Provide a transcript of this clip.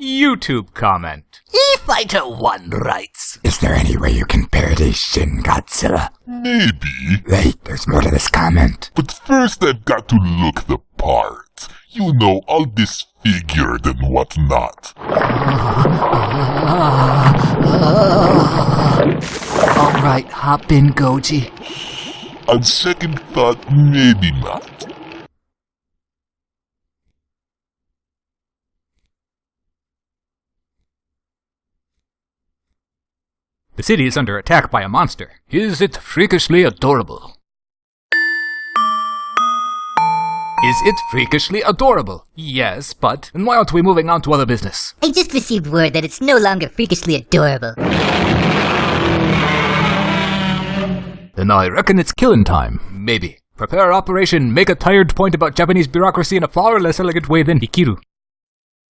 YouTube comment. E-Fighter 1 writes, Is there any way you can parody Shin Godzilla? Maybe, Wait, there's more to this comment. but first I've got to look the part. You know, all disfigured and whatnot. Alright, hop in, Goji. On second thought, maybe not. The city is under attack by a monster. Is it freakishly adorable? Is it freakishly adorable? Yes, but then why aren't we moving on to other business? I just received word that it's no longer freakishly adorable. Then I reckon it's killing time. Maybe. Prepare Operation Make a Tired Point about Japanese bureaucracy in a far less elegant way than Hikiru.